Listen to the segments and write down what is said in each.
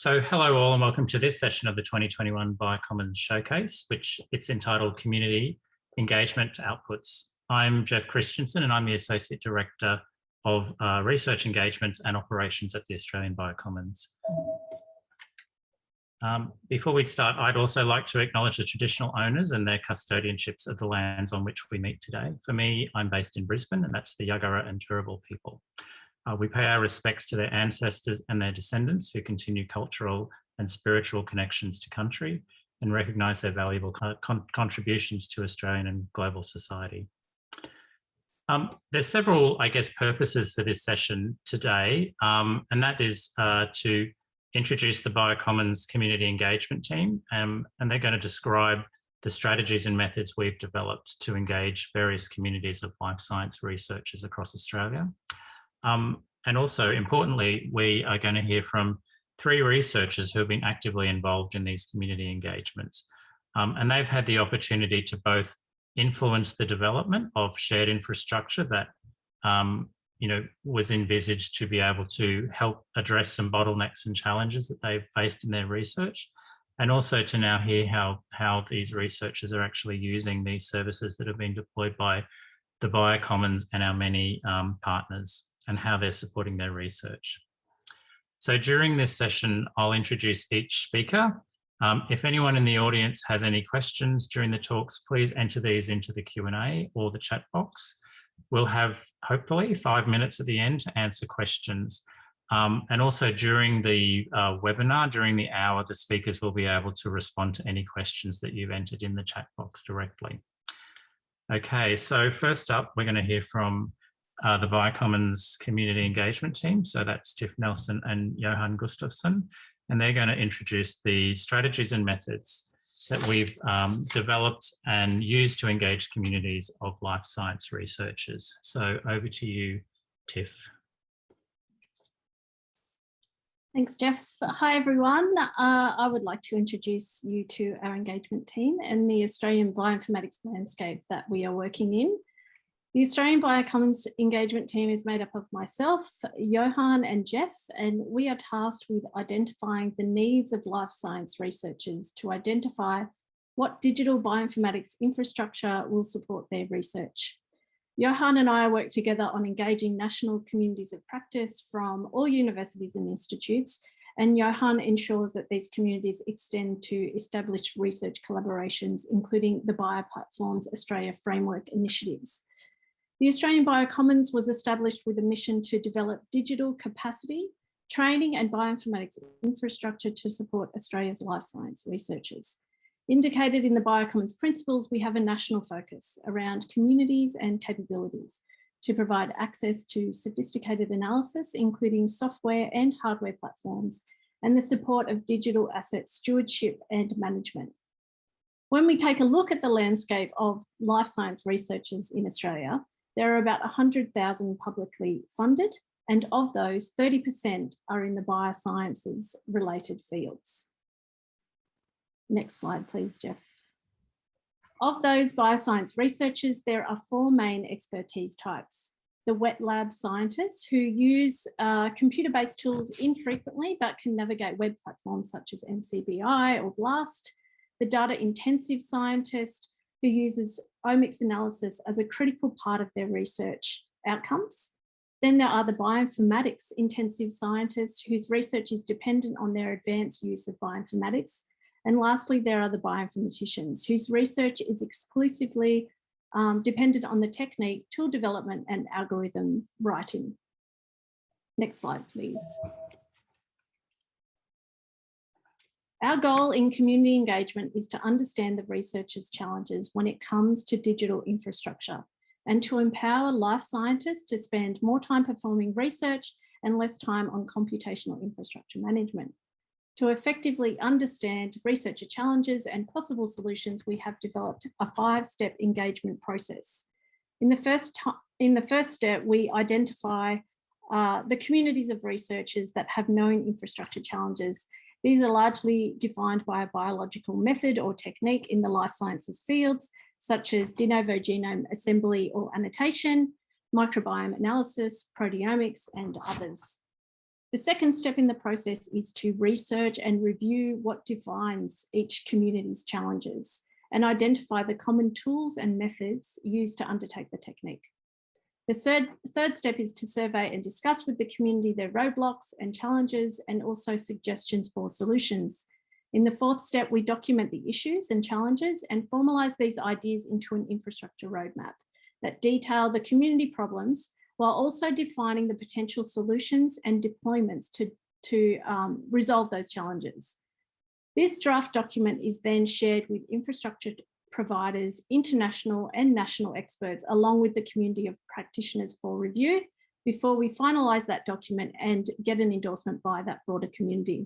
So hello all and welcome to this session of the 2021 Biocommons Showcase, which it's entitled Community Engagement Outputs. I'm Jeff Christiansen and I'm the Associate Director of uh, Research Engagement and Operations at the Australian Biocommons. Um, before we start, I'd also like to acknowledge the traditional owners and their custodianships of the lands on which we meet today. For me, I'm based in Brisbane and that's the Yagara and Turrbal people. Uh, we pay our respects to their ancestors and their descendants who continue cultural and spiritual connections to country and recognise their valuable con contributions to Australian and global society. Um, there's several, I guess, purposes for this session today, um, and that is uh, to introduce the Biocommons community engagement team, um, and they're going to describe the strategies and methods we've developed to engage various communities of life science researchers across Australia. Um, and also importantly, we are going to hear from three researchers who have been actively involved in these community engagements. Um, and they've had the opportunity to both influence the development of shared infrastructure that um, you know, was envisaged to be able to help address some bottlenecks and challenges that they've faced in their research, and also to now hear how, how these researchers are actually using these services that have been deployed by the Biocommons and our many um, partners and how they're supporting their research. So during this session, I'll introduce each speaker. Um, if anyone in the audience has any questions during the talks, please enter these into the Q&A or the chat box. We'll have hopefully five minutes at the end to answer questions. Um, and also during the uh, webinar, during the hour, the speakers will be able to respond to any questions that you've entered in the chat box directly. Okay, so first up, we're going to hear from uh, the Biocommons community engagement team. So that's Tiff Nelson and Johan Gustafsson, and they're going to introduce the strategies and methods that we've um, developed and used to engage communities of life science researchers. So over to you, Tiff. Thanks, Jeff. Hi, everyone. Uh, I would like to introduce you to our engagement team and the Australian bioinformatics landscape that we are working in. The Australian Biocommons engagement team is made up of myself, Johan and Jeff, and we are tasked with identifying the needs of life science researchers to identify what digital bioinformatics infrastructure will support their research. Johan and I work together on engaging national communities of practice from all universities and institutes, and Johan ensures that these communities extend to established research collaborations, including the Bioplatforms Australia Framework initiatives. The Australian Biocommons was established with a mission to develop digital capacity, training and bioinformatics infrastructure to support Australia's life science researchers. Indicated in the Biocommons principles, we have a national focus around communities and capabilities to provide access to sophisticated analysis, including software and hardware platforms, and the support of digital asset stewardship and management. When we take a look at the landscape of life science researchers in Australia, there are about 100,000 publicly funded, and of those, 30% are in the biosciences related fields. Next slide, please, Jeff. Of those bioscience researchers, there are four main expertise types. The wet lab scientists who use uh, computer-based tools infrequently but can navigate web platforms such as NCBI or BLAST. The data intensive scientist who uses omics analysis as a critical part of their research outcomes. Then there are the bioinformatics intensive scientists whose research is dependent on their advanced use of bioinformatics. And lastly, there are the bioinformaticians whose research is exclusively um, dependent on the technique, tool development and algorithm writing. Next slide, please. Our goal in community engagement is to understand the researchers' challenges when it comes to digital infrastructure and to empower life scientists to spend more time performing research and less time on computational infrastructure management. To effectively understand researcher challenges and possible solutions, we have developed a five-step engagement process. In the first in the first step, we identify uh, the communities of researchers that have known infrastructure challenges these are largely defined by a biological method or technique in the life sciences fields, such as de novo genome assembly or annotation, microbiome analysis, proteomics, and others. The second step in the process is to research and review what defines each community's challenges and identify the common tools and methods used to undertake the technique. The third, third step is to survey and discuss with the community their roadblocks and challenges and also suggestions for solutions. In the fourth step, we document the issues and challenges and formalise these ideas into an infrastructure roadmap that detail the community problems while also defining the potential solutions and deployments to, to um, resolve those challenges. This draft document is then shared with infrastructure providers, international and national experts, along with the community of practitioners for review before we finalise that document and get an endorsement by that broader community.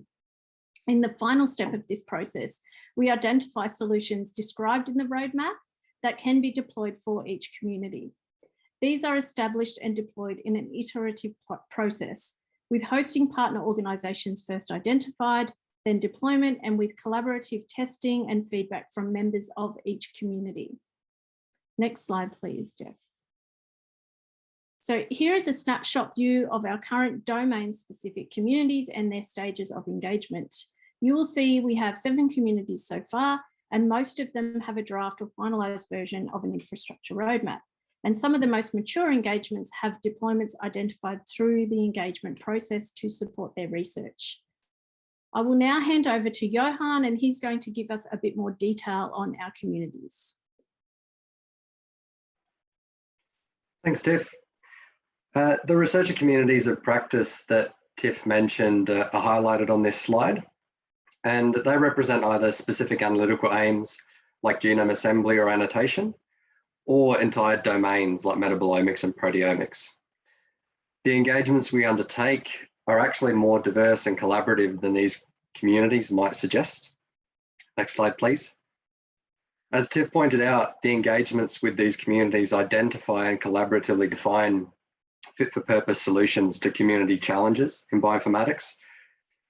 In the final step of this process, we identify solutions described in the roadmap that can be deployed for each community. These are established and deployed in an iterative process with hosting partner organisations first identified, then deployment and with collaborative testing and feedback from members of each community. Next slide, please, Jeff. So here is a snapshot view of our current domain specific communities and their stages of engagement. You will see we have seven communities so far, and most of them have a draft or finalized version of an infrastructure roadmap. And some of the most mature engagements have deployments identified through the engagement process to support their research. I will now hand over to Johan and he's going to give us a bit more detail on our communities. Thanks, Tiff. Uh, the researcher communities of practice that Tiff mentioned uh, are highlighted on this slide, and they represent either specific analytical aims like genome assembly or annotation, or entire domains like metabolomics and proteomics. The engagements we undertake are actually more diverse and collaborative than these communities might suggest. Next slide, please. As Tiff pointed out, the engagements with these communities identify and collaboratively define fit for purpose solutions to community challenges in bioinformatics.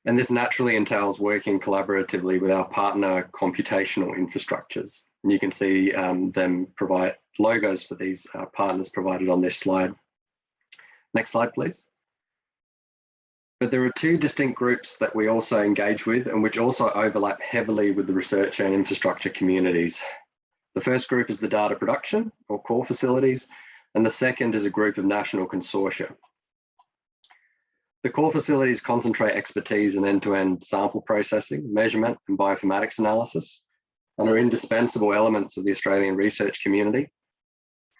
And this naturally entails working collaboratively with our partner computational infrastructures. And you can see um, them provide logos for these uh, partners provided on this slide. Next slide, please. But there are two distinct groups that we also engage with and which also overlap heavily with the research and infrastructure communities. The first group is the data production or core facilities, and the second is a group of national consortia. The core facilities concentrate expertise in end-to-end -end sample processing, measurement, and bioinformatics analysis, and are indispensable elements of the Australian research community.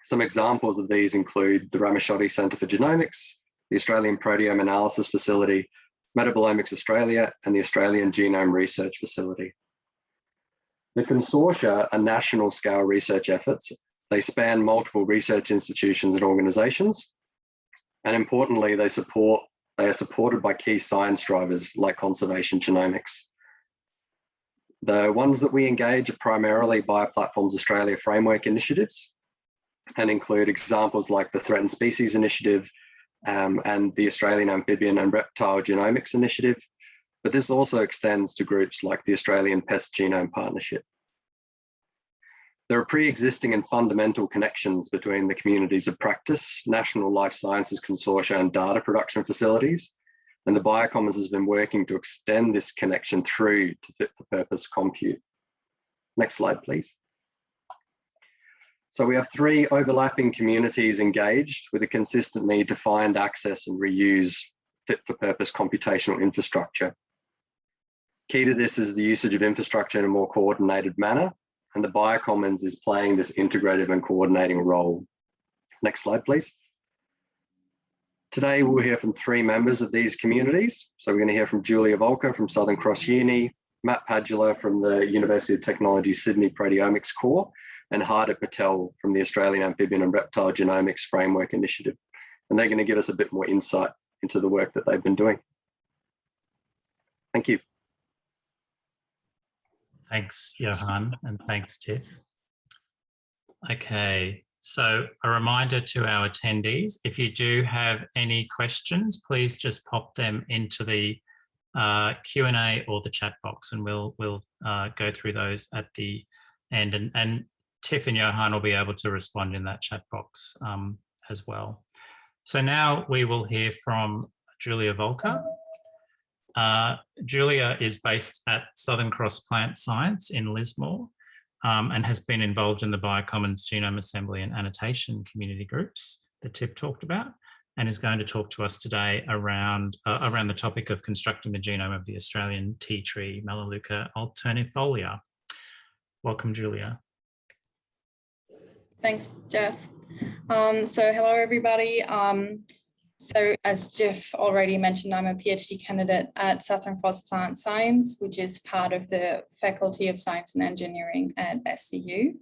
Some examples of these include the Ramaciotti Centre for Genomics, the Australian Proteome Analysis Facility, Metabolomics Australia, and the Australian Genome Research Facility. The consortia are national scale research efforts. They span multiple research institutions and organizations. And importantly, they support they are supported by key science drivers like conservation genomics. The ones that we engage are primarily Bioplatforms Australia framework initiatives and include examples like the Threatened Species Initiative, um, and the Australian Amphibian and Reptile Genomics Initiative, but this also extends to groups like the Australian Pest Genome Partnership. There are pre-existing and fundamental connections between the communities of practice, National Life Sciences Consortia and data production facilities, and the Biocommons has been working to extend this connection through to fit for purpose compute. Next slide, please. So we have three overlapping communities engaged with a consistent need to find, access and reuse fit for purpose computational infrastructure. Key to this is the usage of infrastructure in a more coordinated manner, and the Biocommons is playing this integrative and coordinating role. Next slide, please. Today, we'll hear from three members of these communities. So we're going to hear from Julia Volker from Southern Cross Uni, Matt Padula from the University of Technology Sydney Proteomics Core, and Hardip Patel from the Australian Amphibian and Reptile Genomics Framework Initiative. And they're going to give us a bit more insight into the work that they've been doing. Thank you. Thanks, Johan, and thanks, Tiff. Okay, so a reminder to our attendees, if you do have any questions, please just pop them into the uh, Q&A or the chat box and we'll, we'll uh, go through those at the end. And, and Tiff and Johan will be able to respond in that chat box um, as well. So now we will hear from Julia Volker. Uh, Julia is based at Southern Cross Plant Science in Lismore um, and has been involved in the Biocommons Genome Assembly and Annotation community groups that Tiff talked about and is going to talk to us today around, uh, around the topic of constructing the genome of the Australian tea tree Melaleuca alternifolia. Welcome, Julia. Thanks, Jeff. Um, so hello, everybody. Um, so as Jeff already mentioned, I'm a PhD candidate at Southern Cross Plant Science, which is part of the Faculty of Science and Engineering at SCU.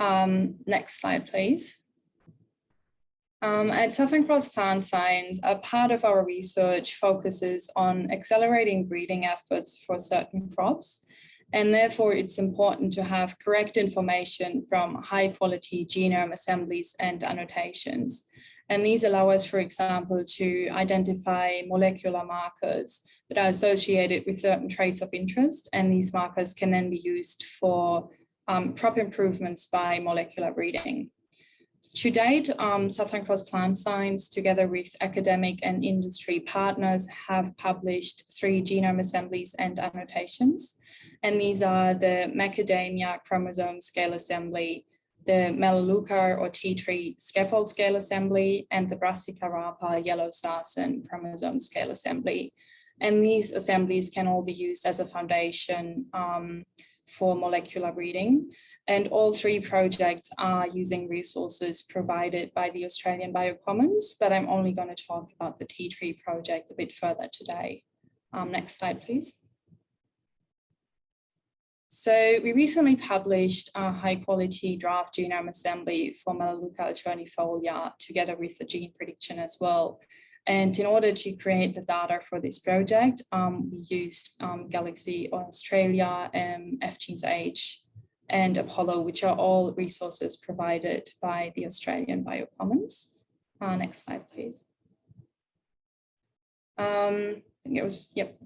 Um, next slide, please. Um, at Southern Cross Plant Science, a part of our research focuses on accelerating breeding efforts for certain crops. And therefore, it's important to have correct information from high quality genome assemblies and annotations. And these allow us, for example, to identify molecular markers that are associated with certain traits of interest. And these markers can then be used for um, crop improvements by molecular breeding. To date, um, Southern Cross Plant Science, together with academic and industry partners, have published three genome assemblies and annotations. And these are the macadamia chromosome scale assembly, the Melaleuca or tea tree scaffold scale assembly and the Brassica rapa yellow sarson chromosome scale assembly. And these assemblies can all be used as a foundation um, for molecular breeding. And all three projects are using resources provided by the Australian Biocommons, but I'm only going to talk about the tea tree project a bit further today. Um, next slide, please. So we recently published a high quality draft genome assembly for Melaleuca alternifolia together with the gene prediction as well. And in order to create the data for this project, um, we used um, Galaxy Australia, um, FGenes and Apollo, which are all resources provided by the Australian Biocommons. Uh, next slide, please. Um, I think it was, yep,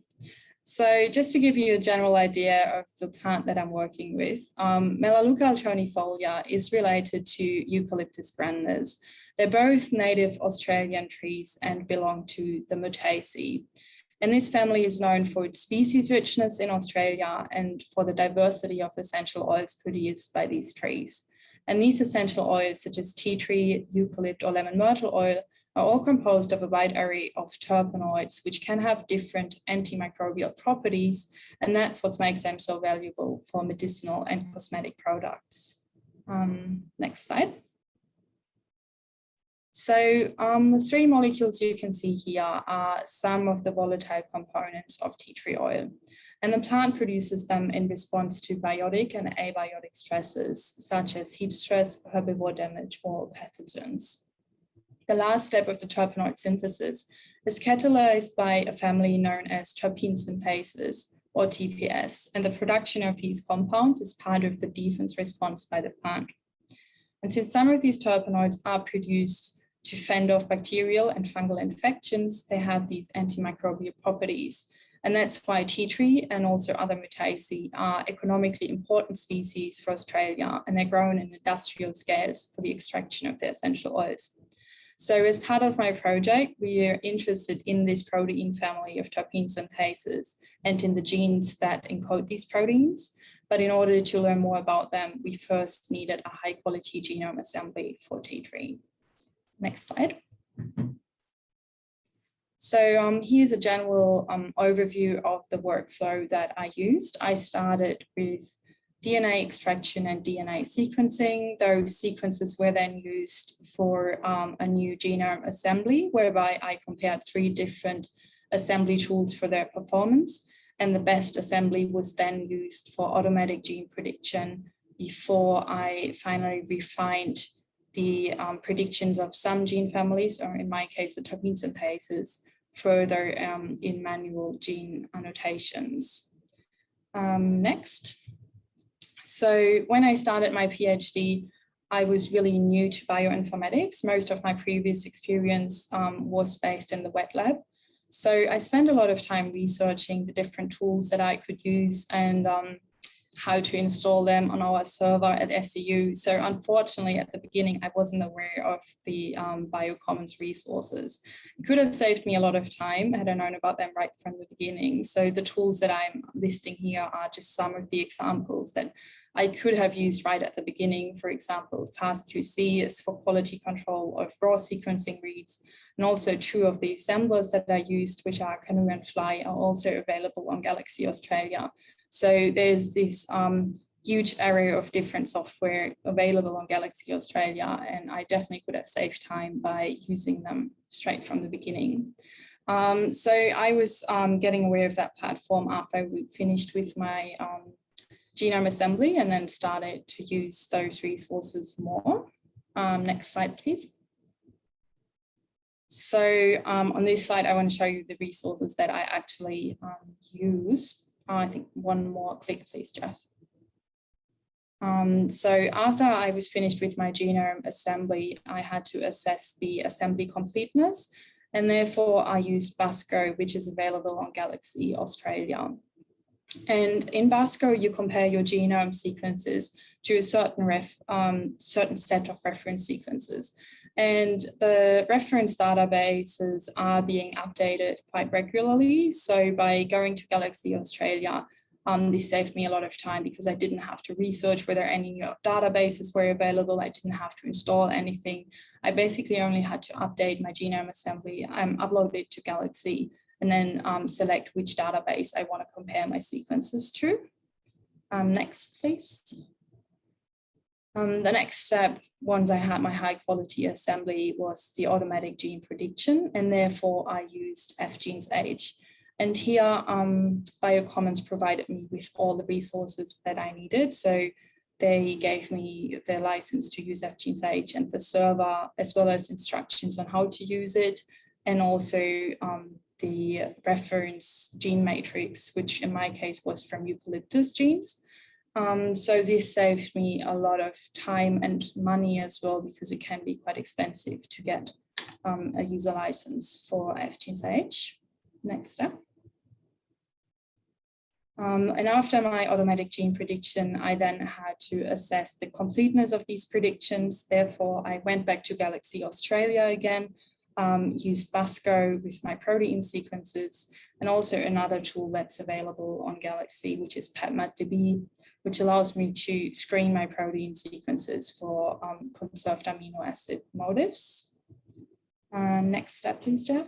so just to give you a general idea of the plant that I'm working with, um, Melaleuca alternifolia is related to Eucalyptus grandis. They're both native Australian trees and belong to the Myrtaceae. And this family is known for its species richness in Australia and for the diversity of essential oils produced by these trees. And these essential oils, such as tea tree, eucalypt, or lemon myrtle oil, are all composed of a wide array of terpenoids, which can have different antimicrobial properties, and that's what makes them so valuable for medicinal and cosmetic products. Um, next slide. So um, the three molecules you can see here are some of the volatile components of tea tree oil. And the plant produces them in response to biotic and abiotic stresses, such as heat stress, herbivore damage, or pathogens. The last step of the terpenoid synthesis is catalyzed by a family known as terpene synthases or TPS, and the production of these compounds is part of the defense response by the plant. And since some of these terpenoids are produced to fend off bacterial and fungal infections, they have these antimicrobial properties. And that's why tea tree and also other Myrtaceae are economically important species for Australia, and they're grown in industrial scales for the extraction of their essential oils. So as part of my project, we are interested in this protein family of terpene synthases and in the genes that encode these proteins. But in order to learn more about them, we first needed a high quality genome assembly for tea tree. Next slide. So um, here's a general um, overview of the workflow that I used. I started with DNA extraction and DNA sequencing. Those sequences were then used for um, a new genome assembly, whereby I compared three different assembly tools for their performance. And the best assembly was then used for automatic gene prediction before I finally refined the um, predictions of some gene families, or in my case, the terpene synthases, further um, in manual gene annotations. Um, next. So when I started my PhD, I was really new to bioinformatics. Most of my previous experience um, was based in the wet lab. So I spent a lot of time researching the different tools that I could use and um, how to install them on our server at SCU. So unfortunately, at the beginning, I wasn't aware of the um, BioCommons resources. It could have saved me a lot of time had I known about them right from the beginning. So the tools that I'm listing here are just some of the examples that I could have used right at the beginning. For example, FastQC is for quality control of raw sequencing reads. And also two of the assemblers that I used, which are Canu and Flye, are also available on Galaxy Australia. So there's this um, huge array of different software available on Galaxy Australia, and I definitely could have saved time by using them straight from the beginning. Um, so I was um, getting aware of that platform after we finished with my um, genome assembly and then started to use those resources more. Um, next slide, please. So um, on this slide, I want to show you the resources that I actually um, used I think one more click, please, Jeff. Um, so after I was finished with my genome assembly, I had to assess the assembly completeness and therefore I used BUSCO, which is available on Galaxy Australia. And in BUSCO, you compare your genome sequences to a certain, ref, um, certain set of reference sequences. And the reference databases are being updated quite regularly. So by going to Galaxy Australia, um, this saved me a lot of time because I didn't have to research whether any new databases were available. I didn't have to install anything. I basically only had to update my genome assembly, um, upload it to Galaxy, and then um, select which database I want to compare my sequences to. Um, next, please. Um, the next step, once I had my high quality assembly, was the automatic gene prediction, and therefore I used FGenes H. And here, um, BioCommons provided me with all the resources that I needed. So they gave me their license to use FGenes H and the server, as well as instructions on how to use it, and also um, the reference gene matrix, which in my case was from eucalyptus genes. Um, so this saves me a lot of time and money as well, because it can be quite expensive to get um, a user license for FGenes Next step. Um, and after my automatic gene prediction, I then had to assess the completeness of these predictions. Therefore, I went back to Galaxy Australia again, um, used BUSCO with my protein sequences, and also another tool that's available on Galaxy, which is PepMatDB, which allows me to screen my protein sequences for um, conserved amino acid motifs. Uh, next step, please, Jeff.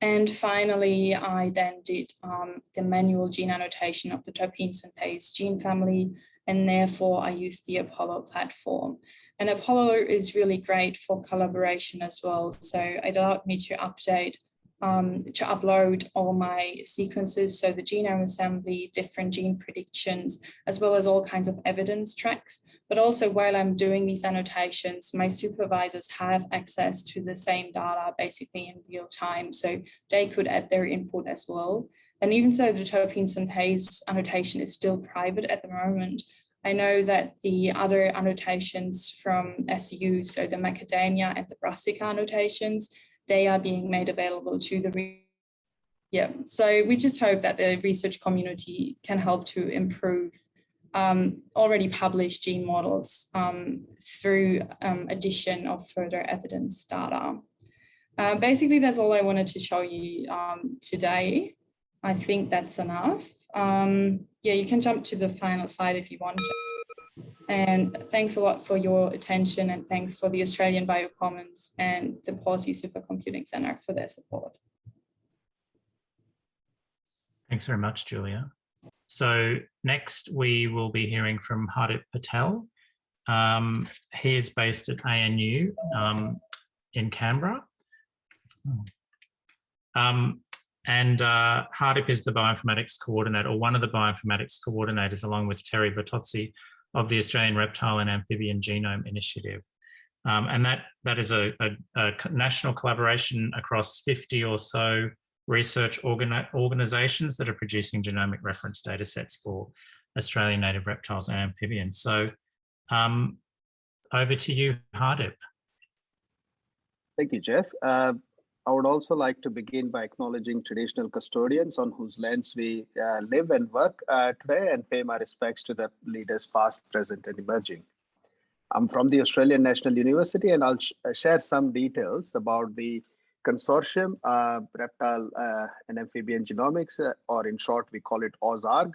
And finally, I then did um, the manual gene annotation of the terpene synthase gene family, and therefore I used the Apollo platform. And Apollo is really great for collaboration as well. So it allowed me to update um, to upload all my sequences, so the genome assembly, different gene predictions, as well as all kinds of evidence tracks. But also while I'm doing these annotations, my supervisors have access to the same data basically in real time, so they could add their input as well. And even though the terpene synthase annotation is still private at the moment, I know that the other annotations from SCU, so the macadamia and the brassica annotations, they are being made available to the yeah so we just hope that the research community can help to improve um, already published gene models um, through um, addition of further evidence data. Uh, basically, that's all I wanted to show you um, today. I think that's enough. Um, yeah, you can jump to the final slide if you want. And thanks a lot for your attention and thanks for the Australian Biocommons and the Pawsey Supercomputing Centre for their support. Thanks very much, Julia. So next we will be hearing from Hardip Patel. Um, he is based at ANU um, in Canberra. Um, and uh, Hardip is the bioinformatics coordinator, or one of the bioinformatics coordinators, along with Terry Bertozzi, of the Australian Reptile and Amphibian Genome Initiative. Um, and that, that is a, a, a, national collaboration across 50 or so research organ organizations that are producing genomic reference data sets for Australian native reptiles and amphibians. So um, over to you, Hardip. Thank you, Jeff. Uh, I would also like to begin by acknowledging traditional custodians on whose lands we uh, live and work uh, today and pay my respects to the leaders past, present and emerging. I'm from the Australian National University and I'll sh share some details about the consortium, uh, reptile uh, and amphibian genomics, uh, or in short, we call it AUSARG.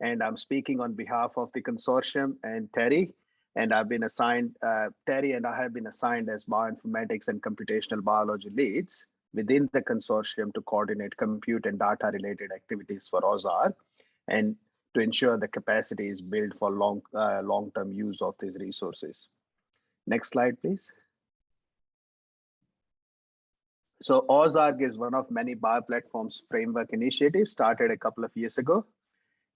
And I'm speaking on behalf of the consortium and Terry, and I've been assigned, uh, Terry and I have been assigned as bioinformatics and computational biology leads within the consortium to coordinate compute and data related activities for AUSARG and to ensure the capacity is built for long, uh, long-term use of these resources. Next slide, please. So AUSARG is one of many bioplatforms framework initiatives started a couple of years ago.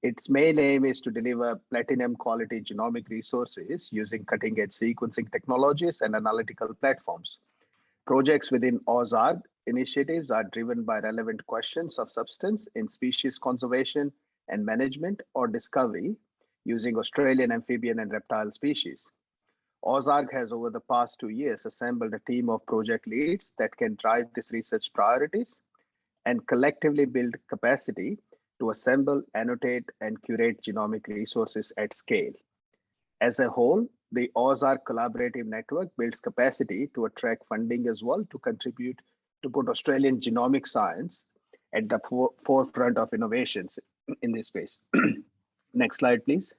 Its main aim is to deliver platinum quality genomic resources using cutting edge sequencing technologies and analytical platforms. Projects within AUSARG initiatives are driven by relevant questions of substance in species conservation and management or discovery using Australian amphibian and reptile species. AUSARG has over the past two years assembled a team of project leads that can drive these research priorities and collectively build capacity to assemble, annotate, and curate genomic resources at scale. As a whole, the AUSARG collaborative network builds capacity to attract funding as well to contribute to put Australian genomic science at the forefront of innovations in this space. Next slide, please.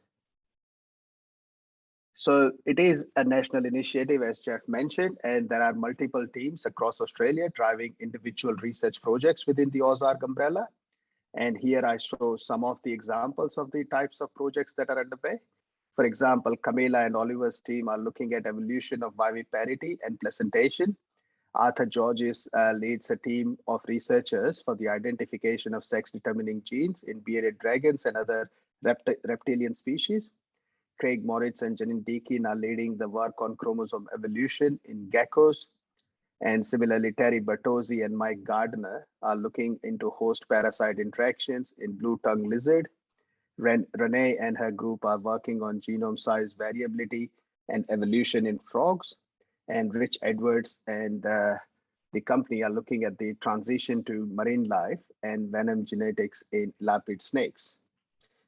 So it is a national initiative, as Jeff mentioned, and there are multiple teams across Australia driving individual research projects within the AUSARG umbrella. And here I show some of the examples of the types of projects that are underway. For example, Camila and Oliver's team are looking at evolution of viviparity and placentation. Arthur Georges uh, leads a team of researchers for the identification of sex-determining genes in bearded dragons and other rept reptilian species. Craig Moritz and Janine Deakin are leading the work on chromosome evolution in geckos. And similarly, Terry Bertozzi and Mike Gardner are looking into host parasite interactions in blue tongue lizard. Ren Renee and her group are working on genome size variability and evolution in frogs. And Rich Edwards and uh, the company are looking at the transition to marine life and venom genetics in elapid snakes.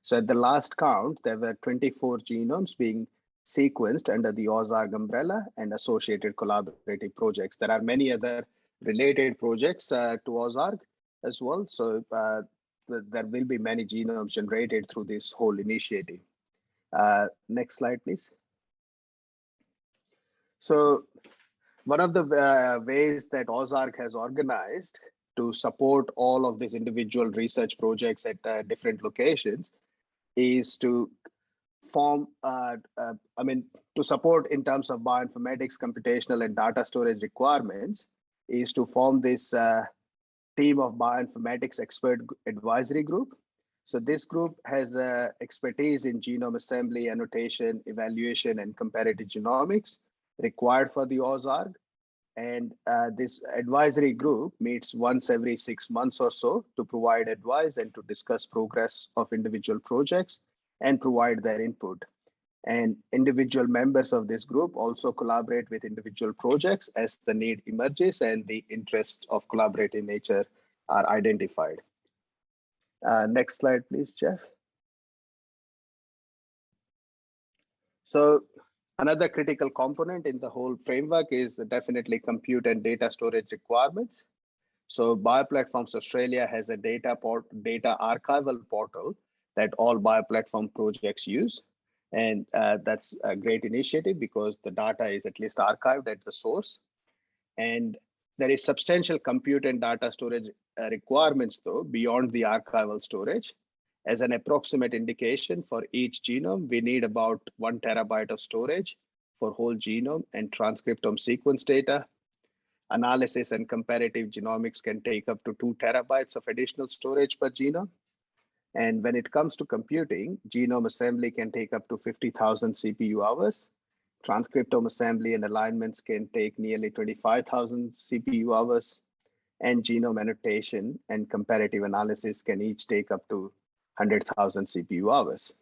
So at the last count, there were 24 genomes being sequenced under the AUSARG umbrella and associated collaborative projects. There are many other related projects uh, to AUSARG as well. So uh, there will be many genomes generated through this whole initiative. Uh, next slide, please. So one of the uh, ways that AUSARG has organized to support all of these individual research projects at uh, different locations is to form, uh, uh, I mean, to support in terms of bioinformatics, computational and data storage requirements is to form this uh, team of bioinformatics expert advisory group. So this group has uh, expertise in genome assembly, annotation, evaluation, and comparative genomics required for the AUSARG. And uh, this advisory group meets once every six months or so to provide advice and to discuss progress of individual projects and provide their input. And individual members of this group also collaborate with individual projects as the need emerges and the interest of collaborative nature are identified. Uh, next slide, please, Jeff. So Another critical component in the whole framework is definitely compute and data storage requirements. So Bioplatforms Australia has a data port, data archival portal that all bioplatform projects use. And uh, that's a great initiative because the data is at least archived at the source. And there is substantial compute and data storage uh, requirements though beyond the archival storage. As an approximate indication for each genome, we need about one terabyte of storage for whole genome and transcriptome sequence data. Analysis and comparative genomics can take up to two terabytes of additional storage per genome. And when it comes to computing, genome assembly can take up to 50,000 CPU hours. Transcriptome assembly and alignments can take nearly 25,000 CPU hours. And genome annotation and comparative analysis can each take up to 100,000 CPU hours.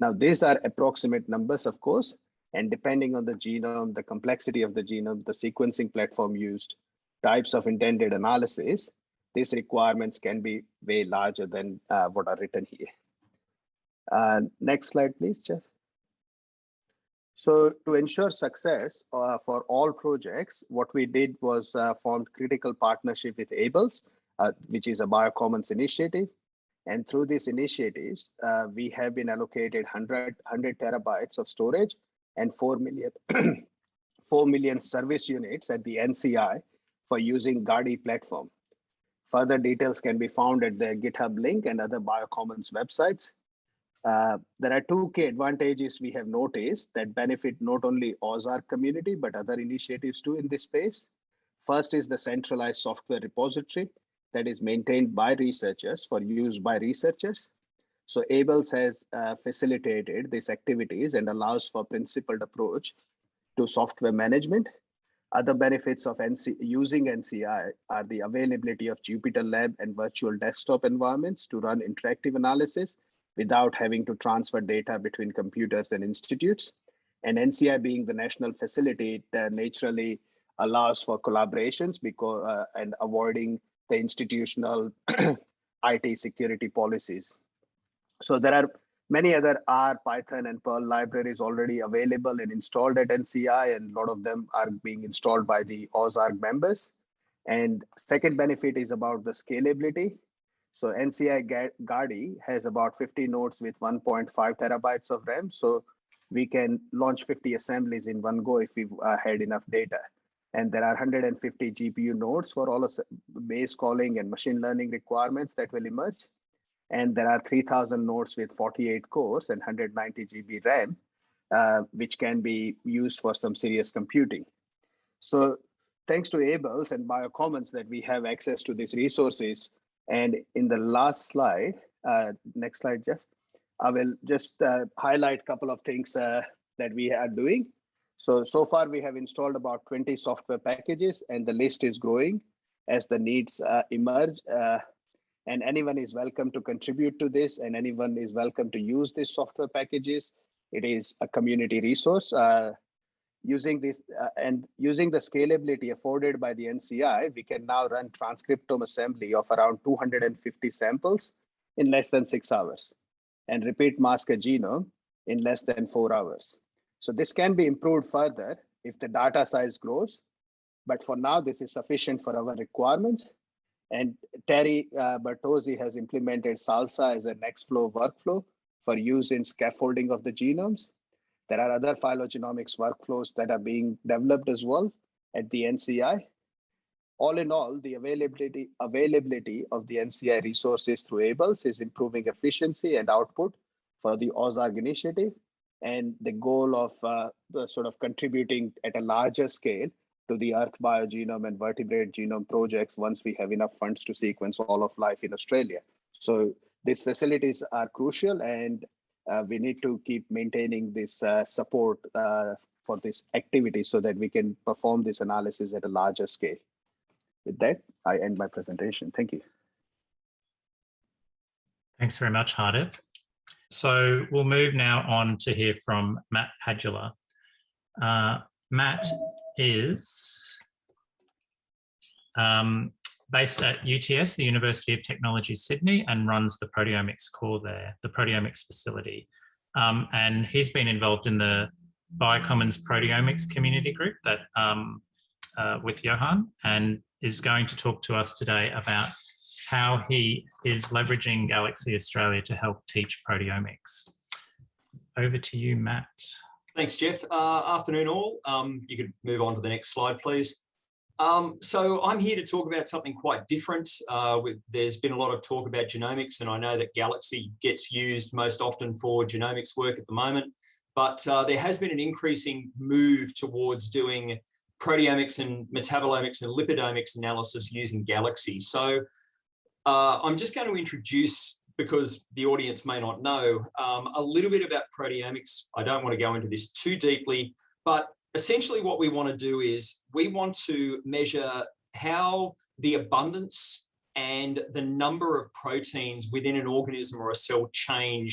Now, these are approximate numbers, of course, and depending on the genome, the complexity of the genome, the sequencing platform used, types of intended analysis, these requirements can be way larger than uh, what are written here. Uh, next slide, please, Jeff. So to ensure success uh, for all projects, what we did was uh, formed critical partnership with ABLES, uh, which is a Biocommons initiative. And through these initiatives, uh, we have been allocated 100, 100 terabytes of storage and 4 million, 4 million service units at the NCI for using Gadi platform. Further details can be found at the GitHub link and other Biocommons websites. Uh, there are two key advantages we have noticed that benefit not only AUSARG community, but other initiatives too in this space. First is the centralized software repository that is maintained by researchers for use by researchers. So ABLES has uh, facilitated these activities and allows for principled approach to software management. Other benefits of NC using NCI are the availability of Jupyter Lab and virtual desktop environments to run interactive analysis without having to transfer data between computers and institutes. And NCI being the national facility, it uh, naturally allows for collaborations because uh, and avoiding the institutional IT security policies. So there are many other R, Python, and Perl libraries already available and installed at NCI, and a lot of them are being installed by the AUSARG members. And second benefit is about the scalability. So NCI Gadi has about 50 nodes with 1.5 terabytes of RAM. So we can launch 50 assemblies in one go if we uh, had enough data. And there are 150 GPU nodes for all of base calling and machine learning requirements that will emerge. And there are 3000 nodes with 48 cores and 190 GB RAM, uh, which can be used for some serious computing. So thanks to ABLES and Biocommons that we have access to these resources. And in the last slide, uh, next slide, Jeff, I will just uh, highlight a couple of things uh, that we are doing. So, so far we have installed about 20 software packages and the list is growing as the needs uh, emerge. Uh, and anyone is welcome to contribute to this and anyone is welcome to use these software packages. It is a community resource. Uh, using this uh, and using the scalability afforded by the NCI, we can now run transcriptome assembly of around 250 samples in less than six hours and repeat mask a genome in less than four hours. So this can be improved further if the data size grows. But for now, this is sufficient for our requirements. And Terry uh, Bertozzi has implemented SALSA as a Nextflow workflow for use in scaffolding of the genomes. There are other phylogenomics workflows that are being developed as well at the NCI. All in all, the availability, availability of the NCI resources through ABLES is improving efficiency and output for the AUSARG initiative and the goal of uh, sort of contributing at a larger scale to the Earth biogenome and vertebrate genome projects once we have enough funds to sequence all of life in Australia. So these facilities are crucial and uh, we need to keep maintaining this uh, support uh, for this activity so that we can perform this analysis at a larger scale. With that, I end my presentation. Thank you. Thanks very much, Hardip. So we'll move now on to hear from Matt Padula. Uh, Matt is um, based at UTS, the University of Technology Sydney, and runs the proteomics core there, the proteomics facility. Um, and he's been involved in the Biocommons proteomics community group that um, uh, with Johan and is going to talk to us today about how he is leveraging Galaxy Australia to help teach proteomics. Over to you, Matt. Thanks, Jeff. Uh, afternoon all. Um, you could move on to the next slide, please. Um, so I'm here to talk about something quite different. Uh, with, there's been a lot of talk about genomics, and I know that Galaxy gets used most often for genomics work at the moment, but uh, there has been an increasing move towards doing proteomics and metabolomics and lipidomics analysis using Galaxy. So uh, I'm just going to introduce, because the audience may not know, um, a little bit about proteomics. I don't want to go into this too deeply, but essentially what we want to do is we want to measure how the abundance and the number of proteins within an organism or a cell change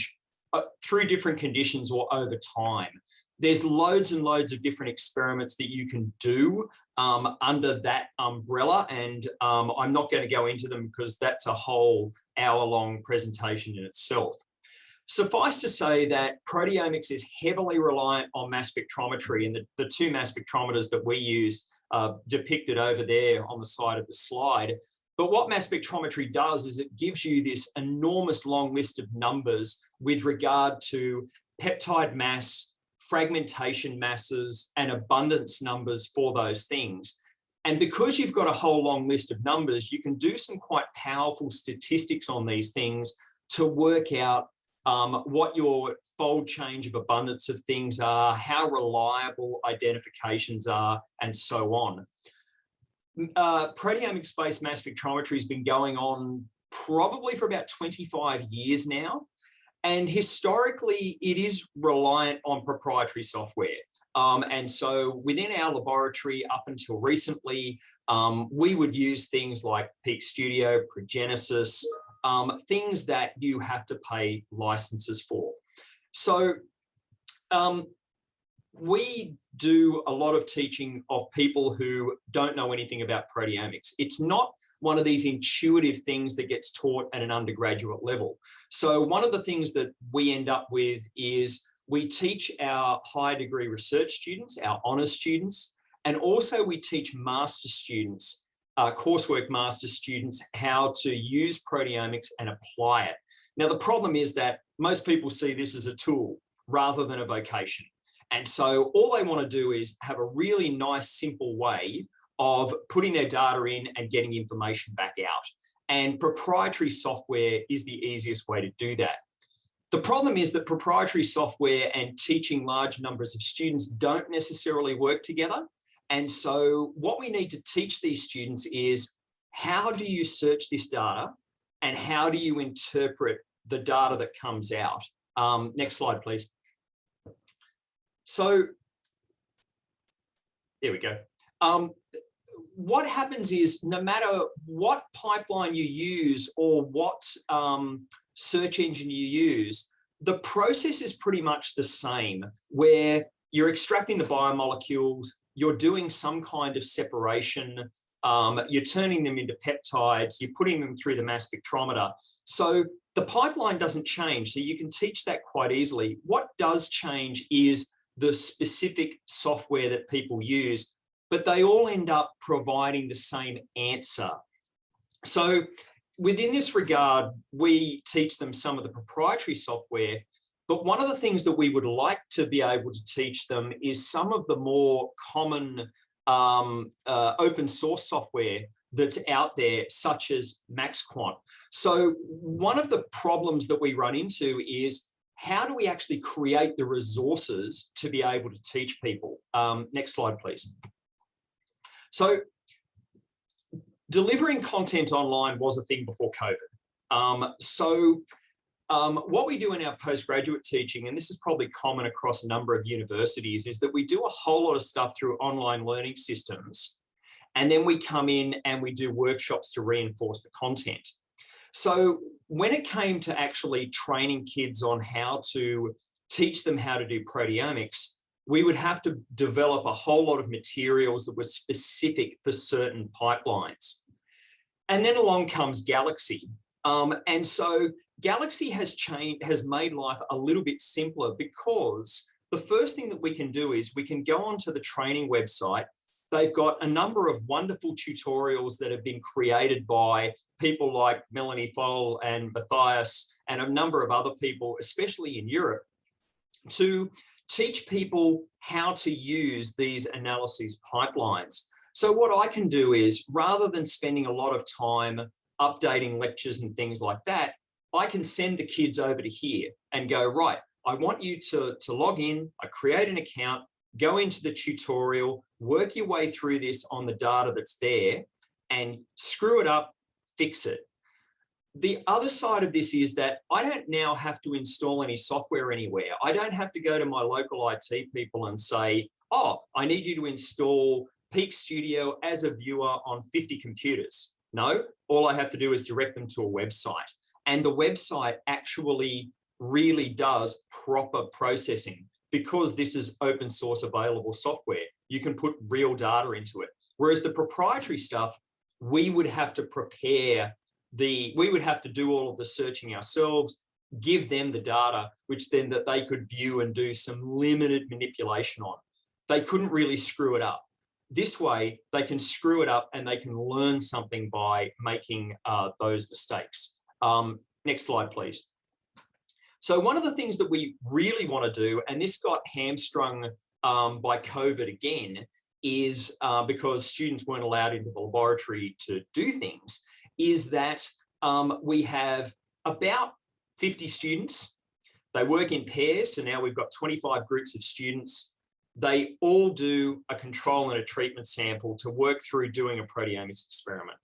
uh, through different conditions or over time. there's loads and loads of different experiments that you can do um, under that umbrella. And um, I'm not going to go into them because that's a whole hour long presentation in itself. Suffice to say that proteomics is heavily reliant on mass spectrometry and the, the two mass spectrometers that we use uh, depicted over there on the side of the slide. But what mass spectrometry does is it gives you this enormous long list of numbers with regard to peptide mass, fragmentation masses and abundance numbers for those things. And because you've got a whole long list of numbers, you can do some quite powerful statistics on these things to work out um, what your fold change of abundance of things are, how reliable identifications are, and so on. Uh, proteomics-based mass spectrometry has been going on probably for about 25 years now. And historically, it is reliant on proprietary software. Um, and so within our laboratory up until recently, um, we would use things like Peak Studio, Progenesis, um, things that you have to pay licenses for. So um, we do a lot of teaching of people who don't know anything about proteomics. It's not one of these intuitive things that gets taught at an undergraduate level. So one of the things that we end up with is we teach our high degree research students, our honours students, and also we teach master students, uh, coursework master students, how to use proteomics and apply it. Now, the problem is that most people see this as a tool rather than a vocation. And so all they want to do is have a really nice, simple way of putting their data in and getting information back out. And proprietary software is the easiest way to do that. The problem is that proprietary software and teaching large numbers of students don't necessarily work together. And so what we need to teach these students is how do you search this data and how do you interpret the data that comes out? Um, next slide, please. So there we go. Um, what happens is no matter what pipeline you use or what um, search engine you use, the process is pretty much the same where you're extracting the biomolecules, you're doing some kind of separation, um, you're turning them into peptides, you're putting them through the mass spectrometer. So the pipeline doesn't change, so you can teach that quite easily. What does change is the specific software that people use but they all end up providing the same answer. So within this regard, we teach them some of the proprietary software, but one of the things that we would like to be able to teach them is some of the more common um, uh, open source software that's out there, such as MaxQuant. So one of the problems that we run into is how do we actually create the resources to be able to teach people? Um, next slide, please. So delivering content online was a thing before COVID. Um, so um, what we do in our postgraduate teaching, and this is probably common across a number of universities, is that we do a whole lot of stuff through online learning systems. And then we come in and we do workshops to reinforce the content. So when it came to actually training kids on how to teach them how to do proteomics, we would have to develop a whole lot of materials that were specific for certain pipelines. And then along comes Galaxy. Um, and so Galaxy has changed, has made life a little bit simpler because the first thing that we can do is we can go onto the training website. They've got a number of wonderful tutorials that have been created by people like Melanie Foll and Matthias and a number of other people, especially in Europe, to teach people how to use these analyses pipelines. So what I can do is rather than spending a lot of time updating lectures and things like that, I can send the kids over to here and go, right, I want you to, to log in, I create an account, go into the tutorial, work your way through this on the data that's there and screw it up, fix it the other side of this is that I don't now have to install any software anywhere. I don't have to go to my local IT people and say, oh, I need you to install Peak Studio as a viewer on 50 computers. No, all I have to do is direct them to a website. And the website actually really does proper processing. because this is open source available software, you can put real data into it. Whereas the proprietary stuff, we would have to prepare the, we would have to do all of the searching ourselves, give them the data, which then that they could view and do some limited manipulation on. They couldn't really screw it up. This way, they can screw it up and they can learn something by making uh, those mistakes. Um, next slide, please. So one of the things that we really want to do, and this got hamstrung um, by COVID again, is uh, because students weren't allowed into the laboratory to do things, is that um, we have about 50 students. They work in pairs, so now we've got 25 groups of students. They all do a control and a treatment sample to work through doing a proteomics experiment.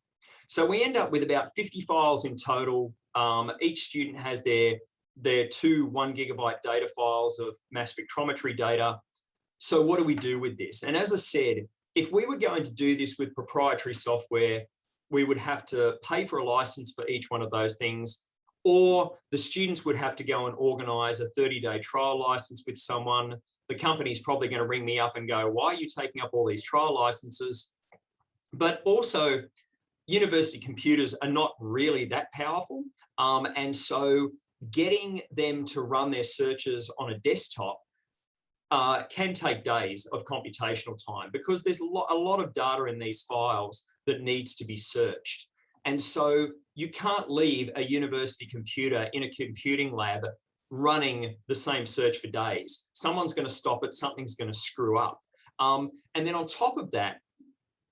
So we end up with about 50 files in total. Um, each student has their, their two one gigabyte data files of mass spectrometry data. So what do we do with this? And as I said, if we were going to do this with proprietary software, we would have to pay for a license for each one of those things, or the students would have to go and organize a 30 day trial license with someone. The company's probably going to ring me up and go, why are you taking up all these trial licenses? But also university computers are not really that powerful. Um, and so getting them to run their searches on a desktop uh, can take days of computational time because there's a lot, a lot of data in these files that needs to be searched. And so you can't leave a university computer in a computing lab running the same search for days. Someone's going to stop it, something's going to screw up. Um, and then on top of that,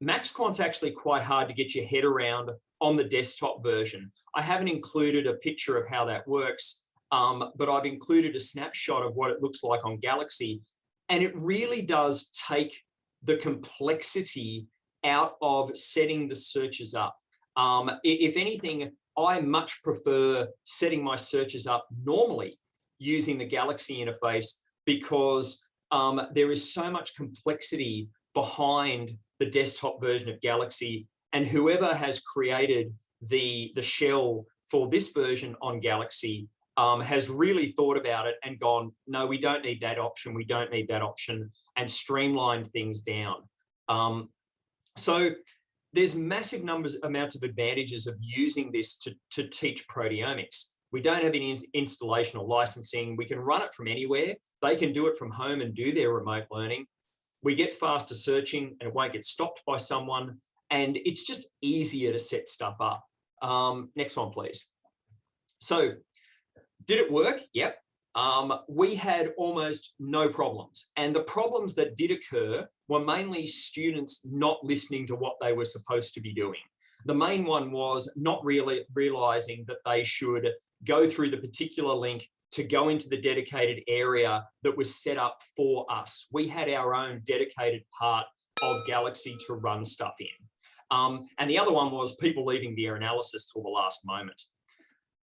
MaxQuant's actually quite hard to get your head around on the desktop version. I haven't included a picture of how that works, um, but I've included a snapshot of what it looks like on Galaxy. And it really does take the complexity out of setting the searches up. Um, if anything, I much prefer setting my searches up normally using the Galaxy interface because um, there is so much complexity behind the desktop version of Galaxy and whoever has created the, the shell for this version on Galaxy um, has really thought about it and gone, no, we don't need that option. We don't need that option and streamlined things down. Um, so there's massive numbers, amounts of advantages of using this to, to teach proteomics. We don't have any installation or licensing. We can run it from anywhere. They can do it from home and do their remote learning we get faster searching and it won't get stopped by someone. And it's just easier to set stuff up. Um, next one, please. So did it work? Yep. Um, we had almost no problems. And the problems that did occur were mainly students not listening to what they were supposed to be doing. The main one was not really realizing that they should go through the particular link to go into the dedicated area that was set up for us. We had our own dedicated part of Galaxy to run stuff in. Um, and the other one was people leaving their analysis till the last moment.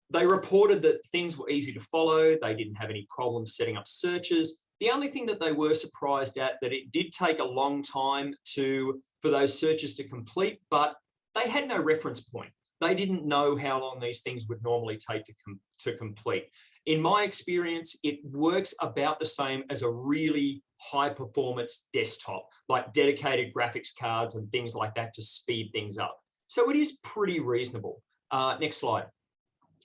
They reported that things were easy to follow. They didn't have any problems setting up searches. The only thing that they were surprised at that it did take a long time to for those searches to complete, but they had no reference point. They didn't know how long these things would normally take to, com to complete. In my experience, it works about the same as a really high performance desktop, like dedicated graphics cards and things like that to speed things up. So it is pretty reasonable. Uh, next slide.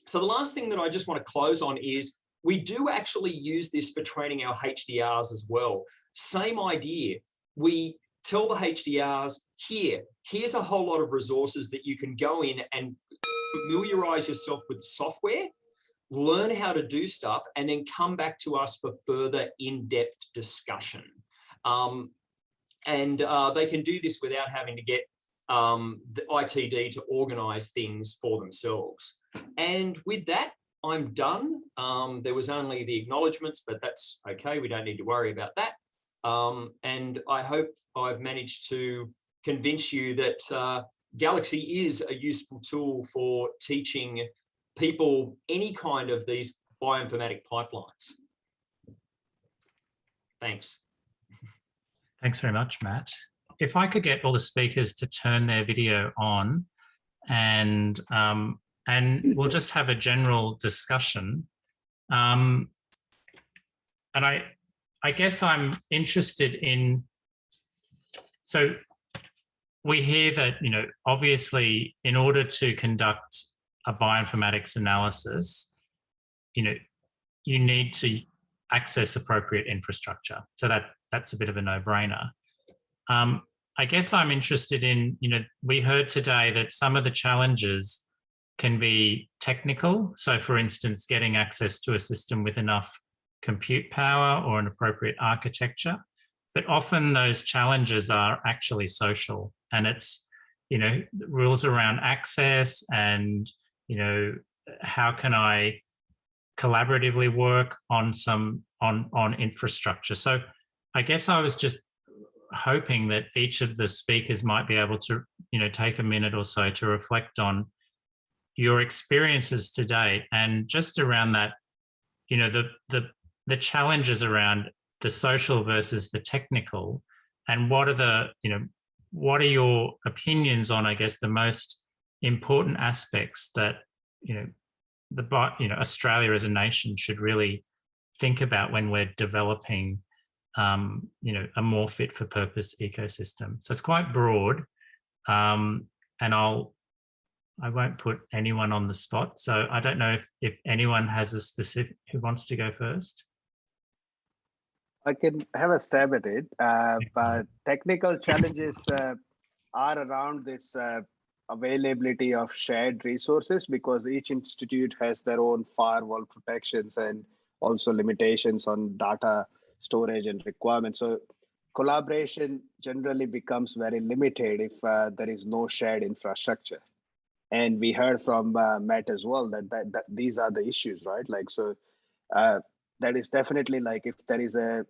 So the last thing that I just want to close on is we do actually use this for training our HDRs as well. Same idea. We tell the HDRs here, here's a whole lot of resources that you can go in and familiarize yourself with the software learn how to do stuff, and then come back to us for further in-depth discussion. Um, and uh, they can do this without having to get um, the ITD to organize things for themselves. And with that, I'm done. Um, there was only the acknowledgements, but that's okay. We don't need to worry about that. Um, and I hope I've managed to convince you that uh, Galaxy is a useful tool for teaching people any kind of these bioinformatic pipelines. Thanks. Thanks very much, Matt. If I could get all the speakers to turn their video on and um, and we'll just have a general discussion. Um, and I, I guess I'm interested in, so we hear that, you know, obviously in order to conduct a bioinformatics analysis, you know, you need to access appropriate infrastructure. So that that's a bit of a no-brainer. Um, I guess I'm interested in, you know, we heard today that some of the challenges can be technical. So for instance, getting access to a system with enough compute power or an appropriate architecture. But often those challenges are actually social and it's, you know, rules around access and, you know, how can I collaboratively work on some, on, on infrastructure. So I guess I was just hoping that each of the speakers might be able to, you know, take a minute or so to reflect on your experiences today and just around that, you know, the the the challenges around the social versus the technical and what are the, you know, what are your opinions on, I guess, the most important aspects that, you know, the, you know, Australia as a nation should really think about when we're developing, um, you know, a more fit for purpose ecosystem. So it's quite broad. Um, and I'll I won't put anyone on the spot. So I don't know if, if anyone has a specific who wants to go first. I can have a stab at it, uh, but technical challenges uh, are around this uh, availability of shared resources because each institute has their own firewall protections and also limitations on data storage and requirements. So collaboration generally becomes very limited if uh, there is no shared infrastructure and we heard from uh, Matt as well that, that that these are the issues, right? Like so, uh, that is definitely like if there is a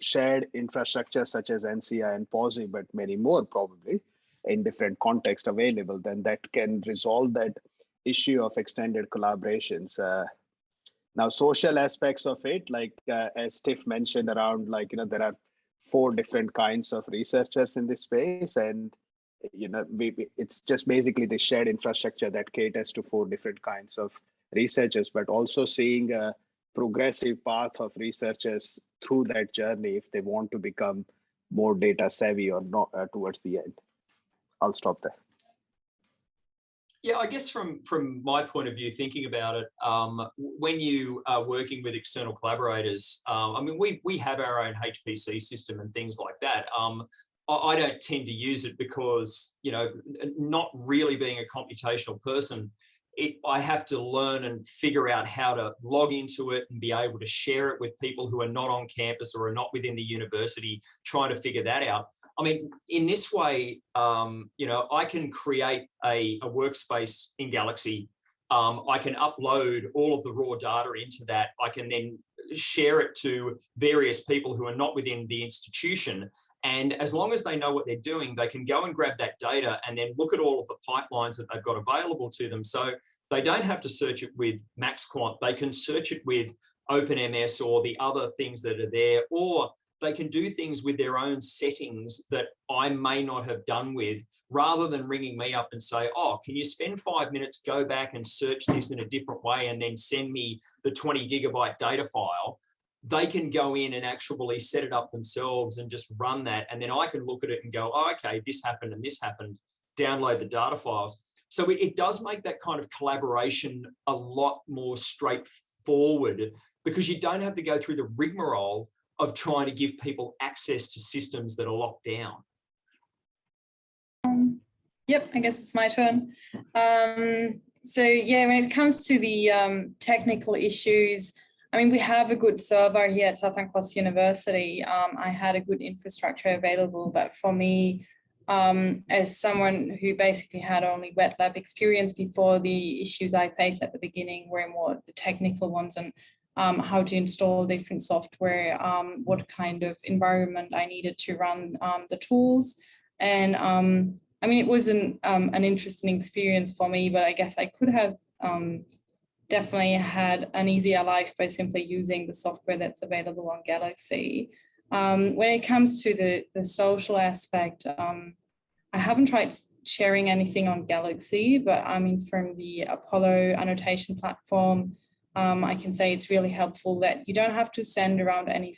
shared infrastructure such as NCI and Pawsey, but many more probably in different context available, then that can resolve that issue of extended collaborations. Uh, now, social aspects of it, like uh, as Tiff mentioned, around like you know there are four different kinds of researchers in this space, and you know, we, it's just basically the shared infrastructure that caters to four different kinds of researchers, but also seeing a progressive path of researchers through that journey if they want to become more data savvy or not uh, towards the end. I'll stop there. Yeah, I guess from from my point of view, thinking about it, um, when you are working with external collaborators, um, I mean, we we have our own HPC system and things like that. Um, I don't tend to use it because, you know, not really being a computational person, it, I have to learn and figure out how to log into it and be able to share it with people who are not on campus or are not within the university, trying to figure that out. I mean, in this way, um, you know, I can create a, a workspace in Galaxy. Um, I can upload all of the raw data into that. I can then share it to various people who are not within the institution and as long as they know what they're doing, they can go and grab that data and then look at all of the pipelines that they've got available to them. So they don't have to search it with MaxQuant. They can search it with OpenMS or the other things that are there, or they can do things with their own settings that I may not have done with, rather than ringing me up and say, oh, can you spend five minutes, go back and search this in a different way and then send me the 20 gigabyte data file they can go in and actually set it up themselves and just run that. And then I can look at it and go, oh, okay, this happened and this happened, download the data files. So it, it does make that kind of collaboration a lot more straightforward because you don't have to go through the rigmarole of trying to give people access to systems that are locked down. Um, yep, I guess it's my turn. Um, so yeah, when it comes to the um, technical issues, I mean, we have a good server here at Southern Cross University. Um, I had a good infrastructure available, but for me, um, as someone who basically had only wet lab experience before, the issues I faced at the beginning were more the technical ones and um, how to install different software, um, what kind of environment I needed to run um, the tools. And um, I mean, it was an, an interesting experience for me, but I guess I could have definitely had an easier life by simply using the software that's available on Galaxy. Um, when it comes to the, the social aspect, um, I haven't tried sharing anything on Galaxy, but I mean, from the Apollo annotation platform, um, I can say it's really helpful that you don't have to send around any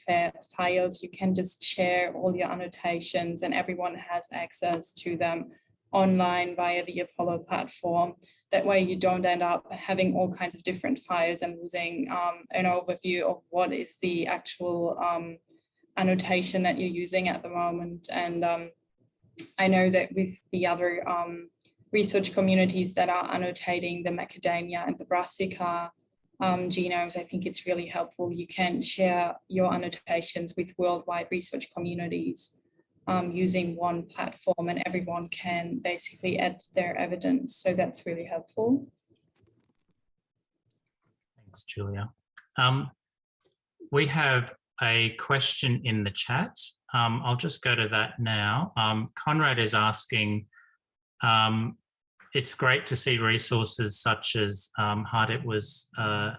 files. You can just share all your annotations and everyone has access to them online via the Apollo platform. That way you don't end up having all kinds of different files and losing um, an overview of what is the actual um, annotation that you're using at the moment. And um, I know that with the other um, research communities that are annotating the macadamia and the brassica um, genomes, I think it's really helpful. You can share your annotations with worldwide research communities um, using one platform and everyone can basically add their evidence. So that's really helpful. Thanks, Julia. Um, we have a question in the chat. Um, I'll just go to that now. Um, Conrad is asking, um, it's great to see resources such as um, Hardip was uh,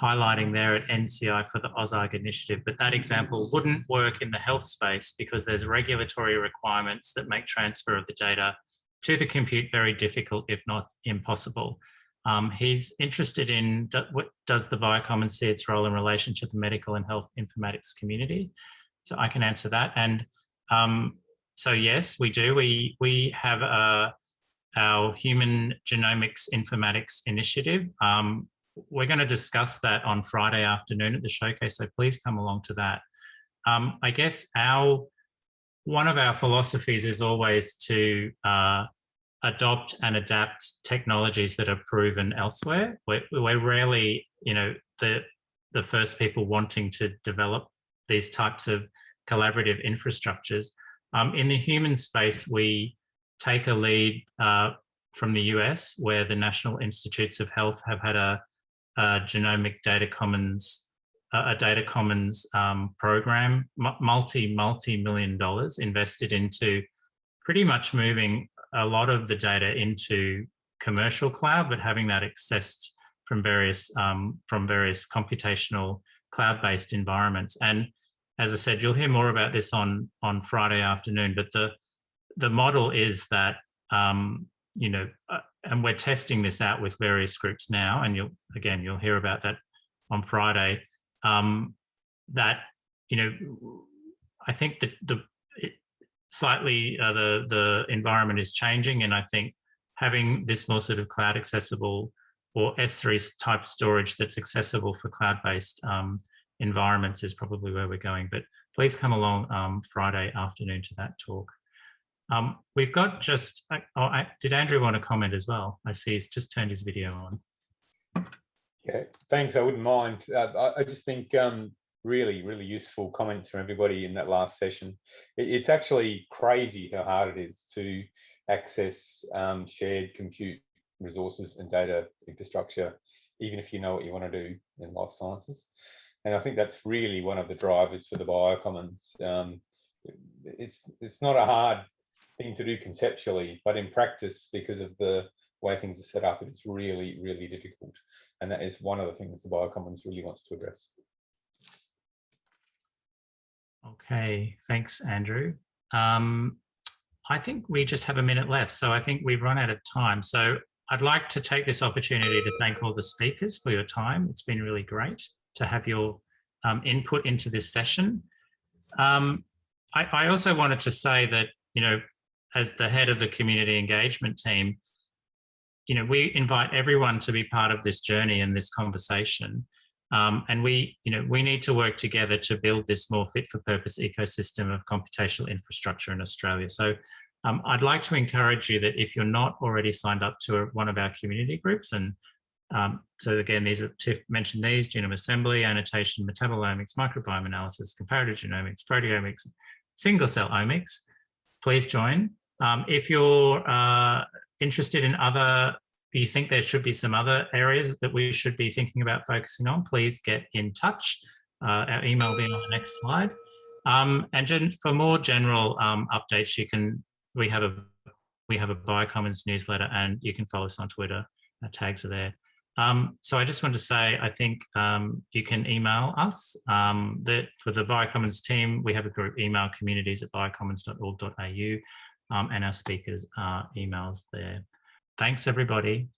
highlighting there at NCI for the AUSARG initiative, but that example wouldn't work in the health space because there's regulatory requirements that make transfer of the data to the compute very difficult, if not impossible. Um, he's interested in do, what does the Biocommons see its role in relation to the medical and health informatics community. So I can answer that. And um, so yes, we do. We we have a, our Human Genomics Informatics Initiative. Um, we're going to discuss that on Friday afternoon at the showcase, so please come along to that. Um, I guess our one of our philosophies is always to uh, adopt and adapt technologies that are proven elsewhere. We're, we're rarely, you know, the the first people wanting to develop these types of collaborative infrastructures. Um, in the human space, we take a lead uh, from the US, where the National Institutes of Health have had a, a genomic data commons, a data commons um, program, multi, multi-million dollars invested into pretty much moving a lot of the data into commercial cloud, but having that accessed from various um, from various computational cloud-based environments. And as I said, you'll hear more about this on on Friday afternoon. But the the model is that um, you know, uh, and we're testing this out with various groups now. And you'll again, you'll hear about that on Friday. Um, that you know, I think that the slightly uh, the the environment is changing, and I think having this more sort of cloud accessible or S3 type storage that's accessible for cloud-based um, environments is probably where we're going. But please come along um, Friday afternoon to that talk. Um, we've got just, oh, I, did Andrew want to comment as well? I see he's just turned his video on. Yeah, thanks. I wouldn't mind. Uh, I, I, just think um, really, really useful comments from everybody in that last session. It, it's actually crazy how hard it is to access um, shared compute resources and data infrastructure, even if you know what you want to do in life sciences. And I think that's really one of the drivers for the biocommons. Um, it's it's not a hard thing to do conceptually, but in practice, because of the way things are set up, it's really, really difficult. And that is one of the things the biocommons really wants to address. Okay, thanks, Andrew. Um, I think we just have a minute left, so I think we've run out of time. So I'd like to take this opportunity to thank all the speakers for your time. It's been really great to have your um, input into this session. Um, I, I, also wanted to say that, you know, as the head of the community engagement team, you know, we invite everyone to be part of this journey and this conversation. Um, and we, you know, we need to work together to build this more fit for purpose ecosystem of computational infrastructure in Australia. So um, I'd like to encourage you that if you're not already signed up to a, one of our community groups, and um, so again, these are Tiff mentioned these, genome assembly, annotation, metabolomics, microbiome analysis, comparative genomics, proteomics, single cell omics, please join. Um, if you're uh, interested in other you think there should be some other areas that we should be thinking about focusing on, please get in touch. Uh, our email will be on the next slide. Um, and for more general um, updates, you can we have a we have a Biocommons newsletter, and you can follow us on Twitter. Our tags are there. Um, so I just want to say, I think um, you can email us. Um, that for the Biocommons team, we have a group email communities at biocommons.org.au, um, and our speakers are emails there. Thanks, everybody.